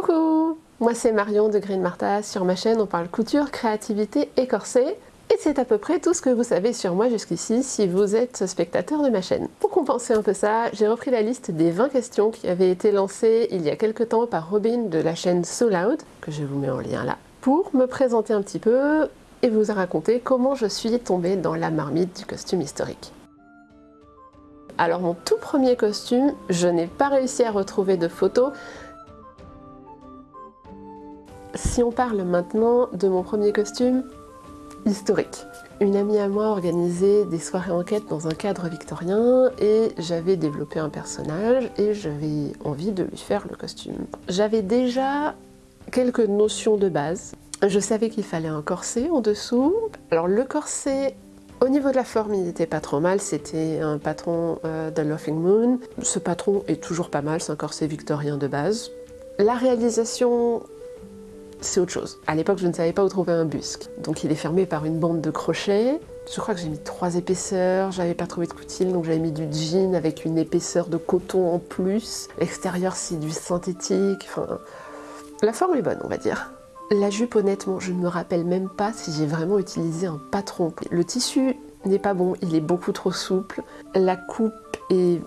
Coucou Moi c'est Marion de Green Martha, sur ma chaîne on parle couture, créativité et corset et c'est à peu près tout ce que vous savez sur moi jusqu'ici si vous êtes spectateur de ma chaîne. Pour compenser un peu ça, j'ai repris la liste des 20 questions qui avaient été lancées il y a quelques temps par Robin de la chaîne So Loud, que je vous mets en lien là, pour me présenter un petit peu et vous raconter comment je suis tombée dans la marmite du costume historique. Alors mon tout premier costume, je n'ai pas réussi à retrouver de photos, si on parle maintenant de mon premier costume, historique. Une amie à moi organisait des soirées enquête dans un cadre victorien et j'avais développé un personnage et j'avais envie de lui faire le costume. J'avais déjà quelques notions de base. Je savais qu'il fallait un corset en dessous. Alors le corset, au niveau de la forme, il n'était pas trop mal. C'était un patron euh, de Laughing Moon. Ce patron est toujours pas mal, c'est un corset victorien de base. La réalisation c'est autre chose. À l'époque, je ne savais pas où trouver un busque. Donc il est fermé par une bande de crochets. Je crois que j'ai mis trois épaisseurs, j'avais pas trouvé de coutil, donc j'avais mis du jean avec une épaisseur de coton en plus. L'extérieur, c'est du synthétique. La forme est bonne, on va dire. La jupe, honnêtement, je ne me rappelle même pas si j'ai vraiment utilisé un patron. Le tissu n'est pas bon, il est beaucoup trop souple. La coupe est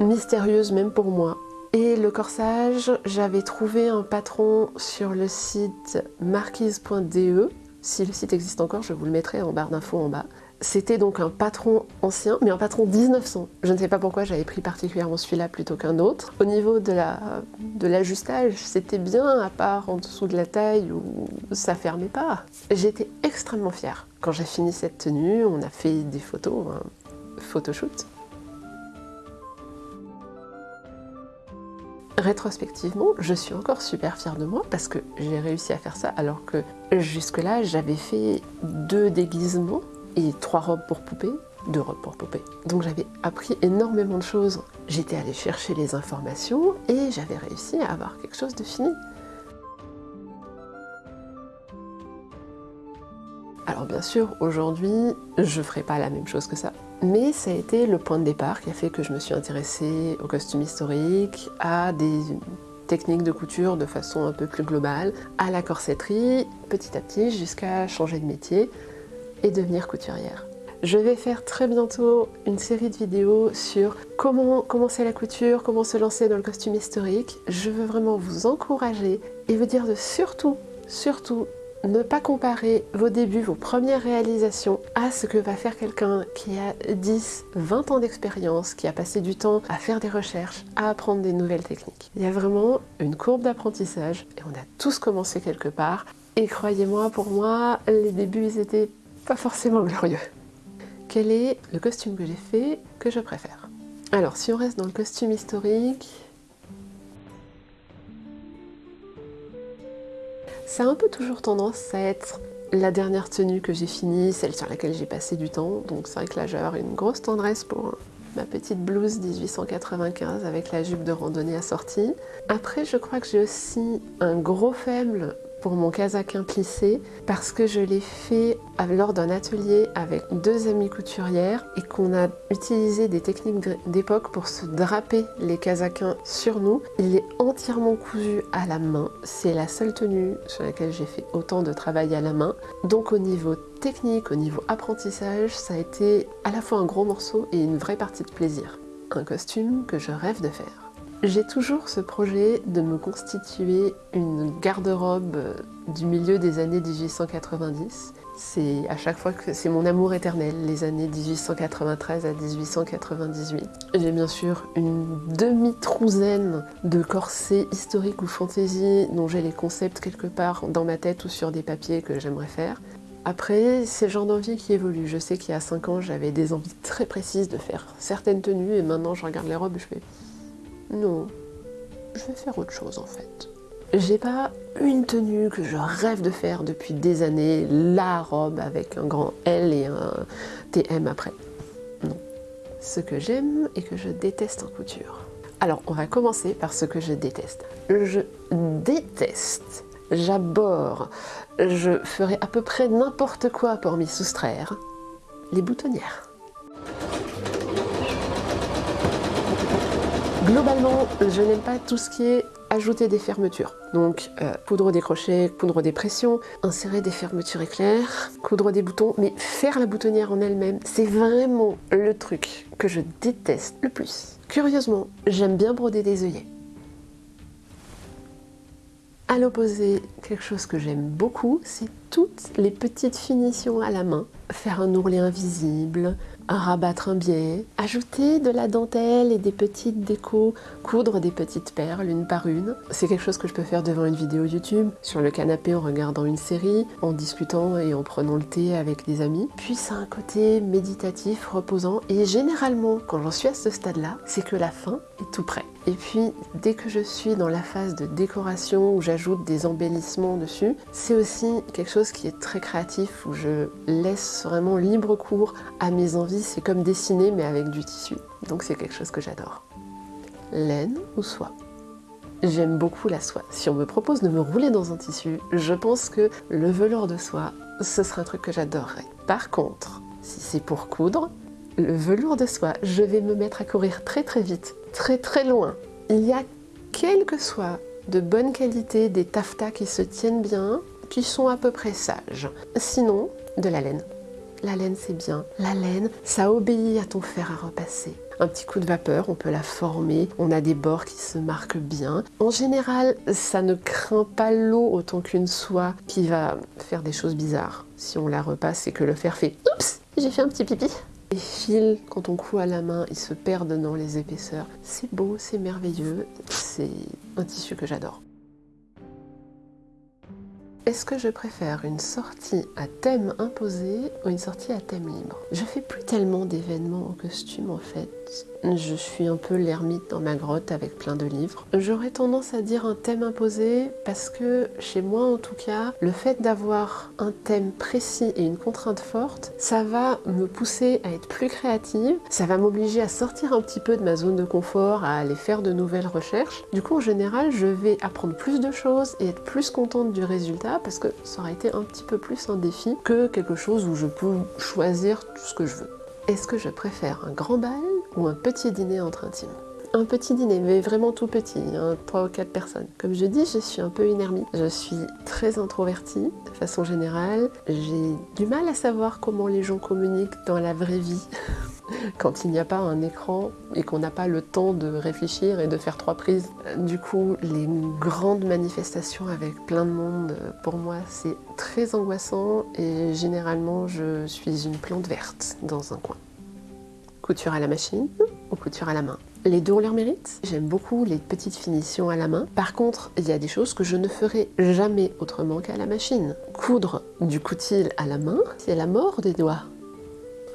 mystérieuse même pour moi. Et le corsage, j'avais trouvé un patron sur le site marquise.de. Si le site existe encore, je vous le mettrai en barre d'infos en bas. C'était donc un patron ancien, mais un patron 1900. Je ne sais pas pourquoi j'avais pris particulièrement celui-là plutôt qu'un autre. Au niveau de l'ajustage, de c'était bien, à part en dessous de la taille où ça fermait pas. J'étais extrêmement fière. Quand j'ai fini cette tenue, on a fait des photos, un photoshoot. Rétrospectivement, je suis encore super fière de moi parce que j'ai réussi à faire ça alors que jusque-là, j'avais fait deux déguisements et trois robes pour poupée, deux robes pour poupée. Donc j'avais appris énormément de choses. J'étais allée chercher les informations et j'avais réussi à avoir quelque chose de fini. Alors bien sûr, aujourd'hui, je ferai pas la même chose que ça. Mais ça a été le point de départ qui a fait que je me suis intéressée au costume historique, à des techniques de couture de façon un peu plus globale, à la corsetterie, petit à petit jusqu'à changer de métier et devenir couturière. Je vais faire très bientôt une série de vidéos sur comment commencer la couture, comment se lancer dans le costume historique. Je veux vraiment vous encourager et vous dire de surtout, surtout ne pas comparer vos débuts, vos premières réalisations à ce que va faire quelqu'un qui a 10, 20 ans d'expérience, qui a passé du temps à faire des recherches, à apprendre des nouvelles techniques. Il y a vraiment une courbe d'apprentissage et on a tous commencé quelque part. Et croyez-moi, pour moi, les débuts, ils étaient pas forcément glorieux. Quel est le costume que j'ai fait que je préfère? Alors, si on reste dans le costume historique, Ça a un peu toujours tendance à être la dernière tenue que j'ai finie, celle sur laquelle j'ai passé du temps. Donc c'est vrai que là une grosse tendresse pour ma petite blouse 1895 avec la jupe de randonnée assortie. Après je crois que j'ai aussi un gros faible pour mon casaquin plissé parce que je l'ai fait lors d'un atelier avec deux amies couturières et qu'on a utilisé des techniques d'époque pour se draper les casaquins sur nous. Il est entièrement cousu à la main. C'est la seule tenue sur laquelle j'ai fait autant de travail à la main. Donc au niveau technique, au niveau apprentissage, ça a été à la fois un gros morceau et une vraie partie de plaisir. Un costume que je rêve de faire. J'ai toujours ce projet de me constituer une garde-robe du milieu des années 1890. C'est à chaque fois que c'est mon amour éternel, les années 1893 à 1898. J'ai bien sûr une demi-trouzaine de corsets historiques ou fantasy dont j'ai les concepts quelque part dans ma tête ou sur des papiers que j'aimerais faire. Après, c'est le genre d'envie qui évolue. Je sais qu'il y a 5 ans, j'avais des envies très précises de faire certaines tenues et maintenant je regarde les robes et je fais non, je vais faire autre chose en fait. J'ai pas une tenue que je rêve de faire depuis des années, la robe avec un grand L et un TM après. Non. Ce que j'aime et que je déteste en couture. Alors, on va commencer par ce que je déteste. Je déteste, j'aborde, je ferai à peu près n'importe quoi pour m'y soustraire. Les boutonnières. Globalement, je n'aime pas tout ce qui est ajouter des fermetures. Donc euh, coudre des crochets, coudre des pressions, insérer des fermetures éclairs, coudre des boutons, mais faire la boutonnière en elle-même, c'est vraiment le truc que je déteste le plus. Curieusement, j'aime bien broder des œillets. À l'opposé, quelque chose que j'aime beaucoup, c'est toutes les petites finitions à la main. Faire un ourlet invisible, rabattre un biais, ajouter de la dentelle et des petites décos, coudre des petites perles une par une. C'est quelque chose que je peux faire devant une vidéo YouTube, sur le canapé en regardant une série, en discutant et en prenant le thé avec des amis. Puis ça un côté méditatif, reposant et généralement quand j'en suis à ce stade-là, c'est que la fin est tout près. Et puis dès que je suis dans la phase de décoration où j'ajoute des embellissements dessus, c'est aussi quelque chose qui est très créatif où je laisse vraiment libre cours à mes envies c'est comme dessiner mais avec du tissu. Donc c'est quelque chose que j'adore. Laine ou soie? J'aime beaucoup la soie. Si on me propose de me rouler dans un tissu, je pense que le velours de soie, ce serait un truc que j'adorerais. Par contre, si c'est pour coudre, le velours de soie, je vais me mettre à courir très très vite, très très loin. Il y a quelques soies de bonne qualité, des taffetas qui se tiennent bien, qui sont à peu près sages. Sinon, de la laine. La laine, c'est bien. La laine, ça obéit à ton fer à repasser. Un petit coup de vapeur, on peut la former, on a des bords qui se marquent bien. En général, ça ne craint pas l'eau autant qu'une soie qui va faire des choses bizarres. Si on la repasse et que le fer fait « Oups, j'ai fait un petit pipi !» Les fils, quand on coud à la main, ils se perdent dans les épaisseurs. C'est beau, c'est merveilleux, c'est un tissu que j'adore. Est-ce que je préfère une sortie à thème imposé ou une sortie à thème libre? Je fais plus tellement d'événements en costume en fait. Je suis un peu l'ermite dans ma grotte avec plein de livres. J'aurais tendance à dire un thème imposé parce que chez moi en tout cas, le fait d'avoir un thème précis et une contrainte forte, ça va me pousser à être plus créative, ça va m'obliger à sortir un petit peu de ma zone de confort, à aller faire de nouvelles recherches. Du coup en général, je vais apprendre plus de choses et être plus contente du résultat parce que ça aurait été un petit peu plus un défi que quelque chose où je peux choisir tout ce que je veux. Est-ce que je préfère un grand bal ou un petit dîner entre intimes un petit dîner, mais vraiment tout petit, hein, 3 ou 4 personnes. Comme je dis, je suis un peu une. Je suis très introvertie de façon générale. J'ai du mal à savoir comment les gens communiquent dans la vraie vie quand il n'y a pas un écran et qu'on n'a pas le temps de réfléchir et de faire trois prises. Du coup, les grandes manifestations avec plein de monde, pour moi, c'est très angoissant et généralement, je suis une plante verte dans un coin. Couture à la machine ou couture à la main. Les deux ont leur mérite. J'aime beaucoup les petites finitions à la main. Par contre, il y a des choses que je ne ferai jamais autrement qu'à la machine. Coudre du coutil à la main, c'est la mort des doigts.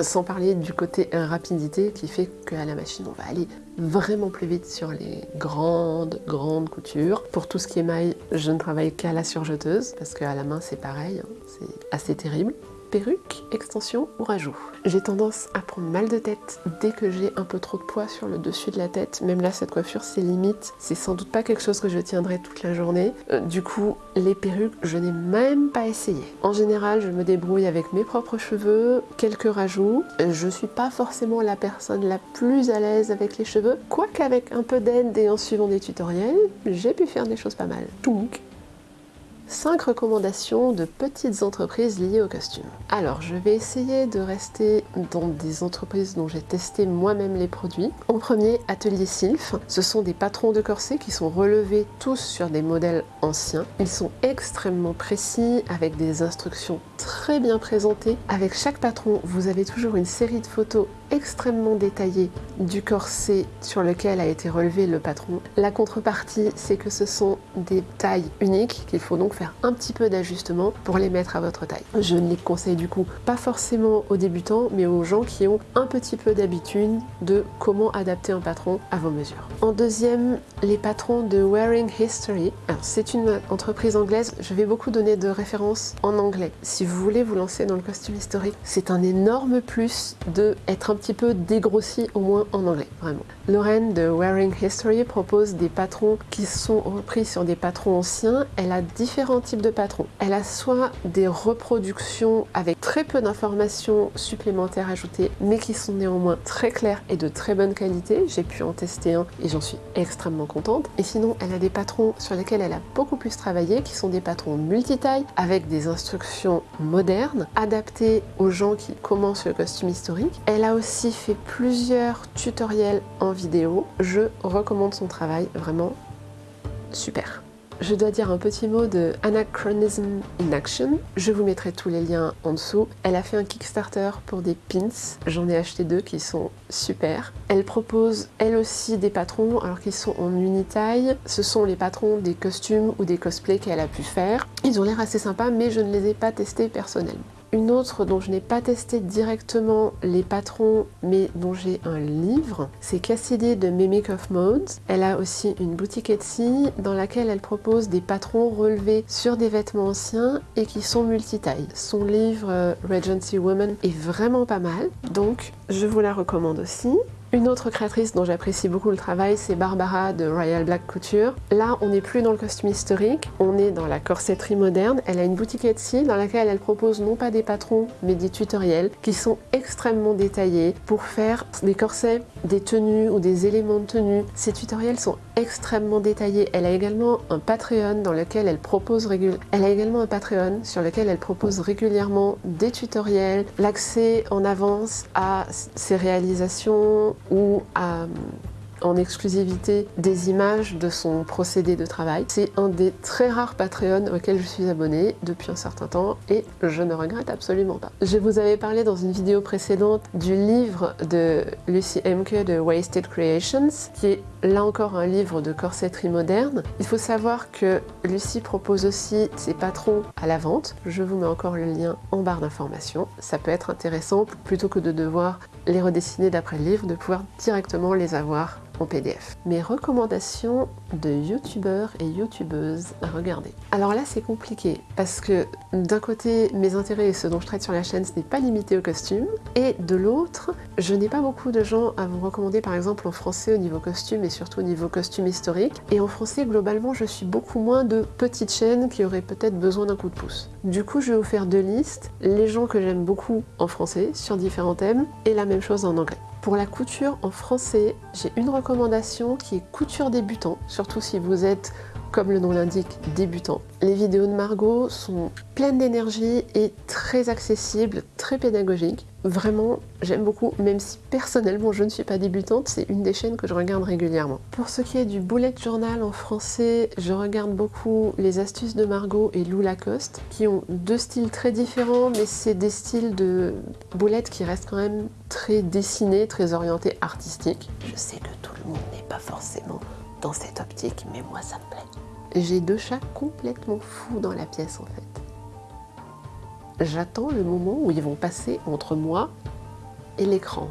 Sans parler du côté rapidité qui fait qu'à la machine, on va aller vraiment plus vite sur les grandes, grandes coutures. Pour tout ce qui est maille, je ne travaille qu'à la surjeteuse parce qu'à la main, c'est pareil, hein. c'est assez terrible perruque, extension ou rajout. J'ai tendance à prendre mal de tête dès que j'ai un peu trop de poids sur le dessus de la tête. Même là, cette coiffure, c'est limite. C'est sans doute pas quelque chose que je tiendrai toute la journée. Euh, du coup, les perruques, je n'ai même pas essayé. En général, je me débrouille avec mes propres cheveux, quelques rajouts. Je suis pas forcément la personne la plus à l'aise avec les cheveux, quoique avec un peu d'aide et en suivant des tutoriels, j'ai pu faire des choses pas mal. Donc, 5 recommandations de petites entreprises liées au costume. Alors, je vais essayer de rester dans des entreprises dont j'ai testé moi-même les produits. En premier, Atelier Sylph. Ce sont des patrons de corsets qui sont relevés tous sur des modèles anciens. Ils sont extrêmement précis, avec des instructions très bien présentées. Avec chaque patron, vous avez toujours une série de photos extrêmement détaillées du corset sur lequel a été relevé le patron. La contrepartie, c'est que ce sont des tailles uniques qu'il faut donc faire un petit peu d'ajustement pour les mettre à votre taille. Je ne les conseille du coup pas forcément aux débutants, mais aux gens qui ont un petit peu d'habitude de comment adapter un patron à vos mesures. En deuxième, les patrons de Wearing History. c'est une entreprise anglaise, je vais beaucoup donner de références en anglais. Si vous voulez vous lancer dans le costume historique, c'est un énorme plus de être un petit peu dégrossi au moins en anglais, vraiment. Lorraine de Wearing History propose des patrons qui sont repris sur des patrons anciens. Elle a différents types de patrons. Elle a soit des reproductions avec très peu d'informations supplémentaires ajoutées, mais qui sont néanmoins très claires et de très bonne qualité. J'ai pu en tester un et j'en suis extrêmement contente. Et sinon, elle a des patrons sur lesquels elle a beaucoup plus travaillé, qui sont des patrons multitaille, avec des instructions modernes, adaptées aux gens qui commencent le costume historique. Elle a aussi fait plusieurs tutoriels en vidéo. Je recommande son travail, vraiment super. Je dois dire un petit mot de Anachronism in Action. Je vous mettrai tous les liens en dessous. Elle a fait un Kickstarter pour des pins. J'en ai acheté deux qui sont super. Elle propose elle aussi des patrons alors qu'ils sont en unitaille. Ce sont les patrons des costumes ou des cosplays qu'elle a pu faire. Ils ont l'air assez sympas mais je ne les ai pas testés personnellement. Une autre dont je n'ai pas testé directement les patrons, mais dont j'ai un livre, c'est Cassidy de Mimic of Modes. Elle a aussi une boutique Etsy dans laquelle elle propose des patrons relevés sur des vêtements anciens et qui sont multitailles. Son livre euh, Regency Woman est vraiment pas mal, donc je vous la recommande aussi. Une autre créatrice dont j'apprécie beaucoup le travail, c'est Barbara de Royal Black Couture. Là, on n'est plus dans le costume historique, on est dans la corsetterie moderne. Elle a une boutique Etsy dans laquelle elle propose non pas des patrons, mais des tutoriels qui sont extrêmement détaillés pour faire des corsets, des tenues ou des éléments de tenue. Ces tutoriels sont extrêmement détaillés. Elle a également un Patreon dans lequel elle propose Elle a également un Patreon sur lequel elle propose régulièrement des tutoriels, l'accès en avance à ses réalisations, ou à en exclusivité des images de son procédé de travail. C'est un des très rares Patreon auxquels je suis abonnée depuis un certain temps et je ne regrette absolument pas. Je vous avais parlé dans une vidéo précédente du livre de Lucy Emke de Wasted Creations qui est là encore un livre de corsetterie moderne. Il faut savoir que Lucy propose aussi ses patrons à la vente. Je vous mets encore le lien en barre d'informations. Ça peut être intéressant plutôt que de devoir les redessiner d'après le livre, de pouvoir directement les avoir PDF. Mes recommandations de youtubeurs et youtubeuses à regarder. Alors là c'est compliqué parce que d'un côté mes intérêts et ce dont je traite sur la chaîne ce n'est pas limité au costume et de l'autre je n'ai pas beaucoup de gens à vous recommander par exemple en français au niveau costume et surtout au niveau costume historique et en français globalement je suis beaucoup moins de petites chaînes qui auraient peut-être besoin d'un coup de pouce. Du coup je vais vous faire deux listes, les gens que j'aime beaucoup en français sur différents thèmes et la même chose en anglais. Pour la couture en français, j'ai une recommandation qui est couture débutant, surtout si vous êtes comme le nom l'indique, débutant. Les vidéos de Margot sont pleines d'énergie et très accessibles, très pédagogiques. Vraiment, j'aime beaucoup, même si personnellement je ne suis pas débutante, c'est une des chaînes que je regarde régulièrement. Pour ce qui est du bullet journal en français, je regarde beaucoup les astuces de Margot et Lou Lacoste, qui ont deux styles très différents, mais c'est des styles de boulettes qui restent quand même très dessinés, très orientés artistiques. Je sais que tout le monde n'est pas forcément dans cette optique, mais moi ça me plaît. J'ai deux chats complètement fous dans la pièce en fait. J'attends le moment où ils vont passer entre moi et l'écran.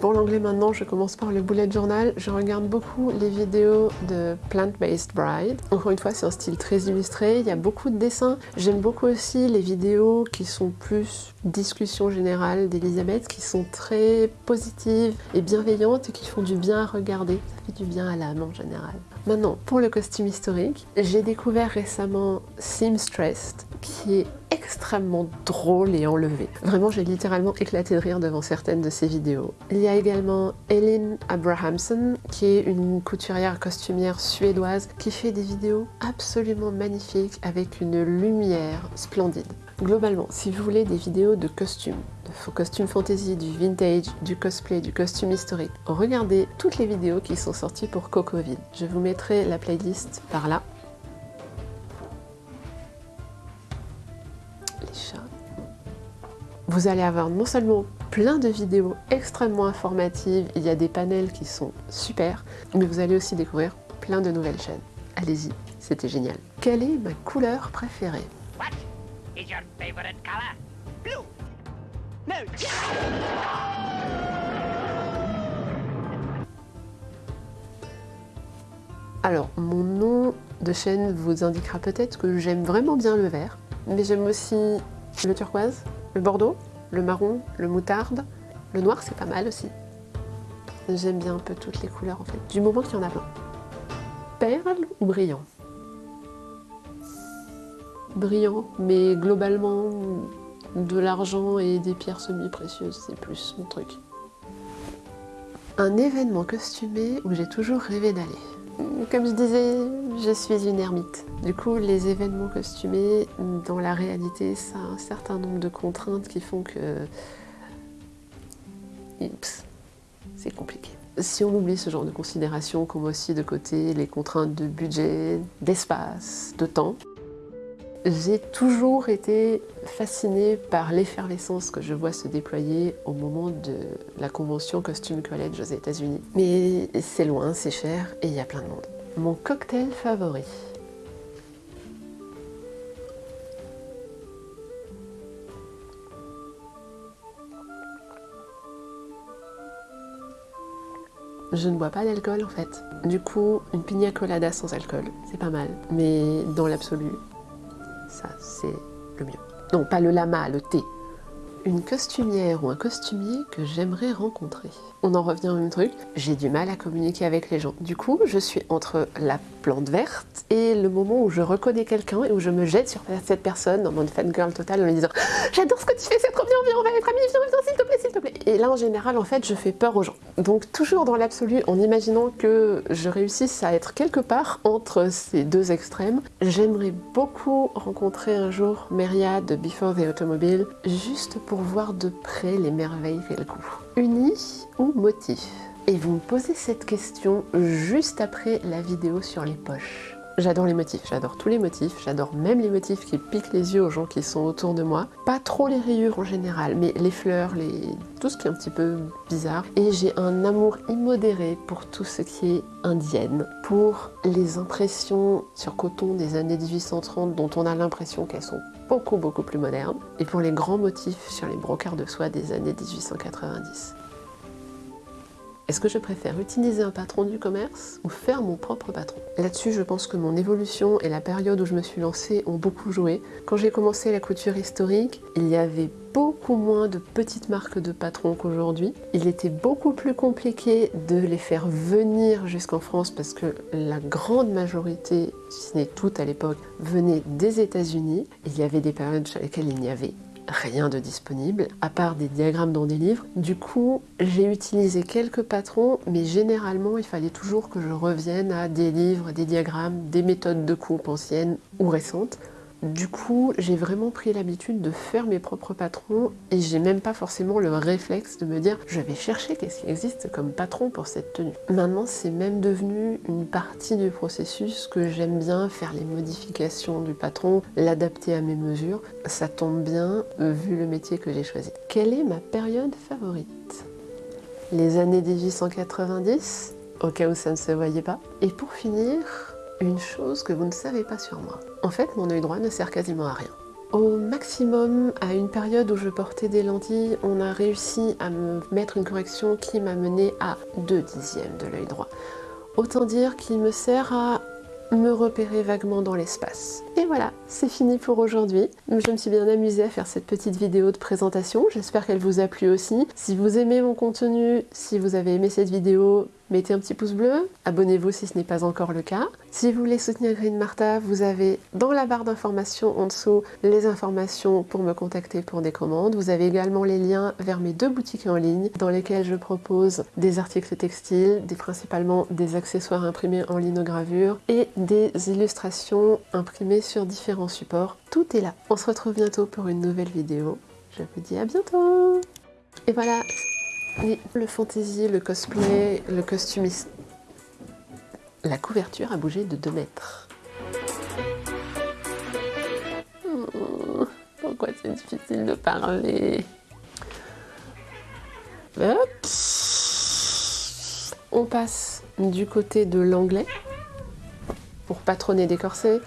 Pour l'anglais maintenant, je commence par le bullet journal. Je regarde beaucoup les vidéos de Plant-Based Bride. Encore une fois, c'est un style très illustré, il y a beaucoup de dessins. J'aime beaucoup aussi les vidéos qui sont plus discussion générale d'Elisabeth, qui sont très positives et bienveillantes et qui font du bien à regarder. Du bien à l'âme en général. Maintenant, pour le costume historique, j'ai découvert récemment Seamstressed, qui est extrêmement drôle et enlevé. Vraiment, j'ai littéralement éclaté de rire devant certaines de ses vidéos. Il y a également Ellen Abrahamson, qui est une couturière costumière suédoise qui fait des vidéos absolument magnifiques avec une lumière splendide. Globalement, si vous voulez des vidéos de costumes, de costumes fantasy, du vintage, du cosplay, du costume historique, regardez toutes les vidéos qui sont sorties pour Cocoville. Je vous mettrai la playlist par là Vous allez avoir non seulement plein de vidéos extrêmement informatives, il y a des panels qui sont super, mais vous allez aussi découvrir plein de nouvelles chaînes. Allez-y, c'était génial. Quelle est ma couleur préférée? Alors, mon nom de chaîne vous indiquera peut-être que j'aime vraiment bien le vert, mais j'aime aussi le turquoise, le bordeaux, le marron, le moutarde, le noir c'est pas mal aussi. J'aime bien un peu toutes les couleurs en fait, du moment qu'il y en a plein. Perle ou brillant? Brillant, mais globalement, de l'argent et des pierres semi-précieuses, c'est plus mon truc. Un événement costumé où j'ai toujours rêvé d'aller. Comme je disais, je suis une ermite. Du coup, les événements costumés, dans la réalité, ça a un certain nombre de contraintes qui font que... c'est compliqué. Si on oublie ce genre de considérations, comme aussi de côté les contraintes de budget, d'espace, de temps, j'ai toujours été fascinée par l'effervescence que je vois se déployer au moment de la convention Costume College aux États-Unis. Mais c'est loin, c'est cher et il y a plein de monde. Mon cocktail favori Je ne bois pas d'alcool en fait. Du coup, une pina colada sans alcool, c'est pas mal. Mais dans l'absolu, ça c'est le mieux. Non, pas le lama, le thé. Une costumière ou un costumier que j'aimerais rencontrer. On en revient au même truc, j'ai du mal à communiquer avec les gens. Du coup, je suis entre la plante verte et le moment où je reconnais quelqu'un et où je me jette sur cette personne dans mon fangirl total en lui disant « J'adore ce que tu fais, c'est trop bien, viens, on va être amis, viens, viens, s'il te plaît, s'il te plaît !» Et là, en général, en fait, je fais peur aux gens. Donc, toujours dans l'absolu, en imaginant que je réussisse à être quelque part entre ces deux extrêmes, j'aimerais beaucoup rencontrer un jour Meria de Before the Automobile, juste pour voir de près les merveilles qu'elle couvre. Uni ou motif? Et vous me posez cette question juste après la vidéo sur les poches. J'adore les motifs, j'adore tous les motifs, j'adore même les motifs qui piquent les yeux aux gens qui sont autour de moi. Pas trop les rayures en général, mais les fleurs, tout ce qui est un petit peu bizarre. Et j'ai un amour immodéré pour tout ce qui est indienne, pour les impressions sur coton des années 1830 dont on a l'impression qu'elles sont beaucoup beaucoup plus modernes, et pour les grands motifs sur les brocarts de soie des années 1890. Est-ce que je préfère utiliser un patron du commerce ou faire mon propre patron? Là-dessus, je pense que mon évolution et la période où je me suis lancée ont beaucoup joué. Quand j'ai commencé la couture historique, il y avait beaucoup moins de petites marques de patrons qu'aujourd'hui. Il était beaucoup plus compliqué de les faire venir jusqu'en France parce que la grande majorité, si ce n'est toute à l'époque, venait des États-Unis. Il y avait des périodes sur lesquelles il n'y avait rien de disponible, à part des diagrammes dans des livres. Du coup, j'ai utilisé quelques patrons, mais généralement, il fallait toujours que je revienne à des livres, des diagrammes, des méthodes de coupe anciennes ou récentes du coup, j'ai vraiment pris l'habitude de faire mes propres patrons et j'ai même pas forcément le réflexe de me dire je vais chercher qu'est-ce qui existe comme patron pour cette tenue. Maintenant, c'est même devenu une partie du processus que j'aime bien faire les modifications du patron, l'adapter à mes mesures. Ça tombe bien vu le métier que j'ai choisi. Quelle est ma période favorite? Les années 1890, au cas où ça ne se voyait pas. Et pour finir, une chose que vous ne savez pas sur moi. En fait, mon œil droit ne sert quasiment à rien. Au maximum, à une période où je portais des lentilles, on a réussi à me mettre une correction qui m'a mené à 2 dixièmes de l'œil droit. Autant dire qu'il me sert à me repérer vaguement dans l'espace. Et voilà, c'est fini pour aujourd'hui. Je me suis bien amusée à faire cette petite vidéo de présentation, j'espère qu'elle vous a plu aussi. Si vous aimez mon contenu, si vous avez aimé cette vidéo, mettez un petit pouce bleu, abonnez-vous si ce n'est pas encore le cas. Si vous voulez soutenir Green Martha, vous avez dans la barre d'informations en dessous les informations pour me contacter pour des commandes. Vous avez également les liens vers mes deux boutiques en ligne dans lesquelles je propose des articles textiles, principalement des accessoires imprimés en linogravure et des illustrations imprimées sur différents supports. Tout est là. On se retrouve bientôt pour une nouvelle vidéo. Je vous dis à bientôt Et voilà, le fantasy, le cosplay, le costumiste. La couverture a bougé de 2 mètres. Hmm, pourquoi c'est difficile de parler? Hop. On passe du côté de l'anglais pour patronner des corsets.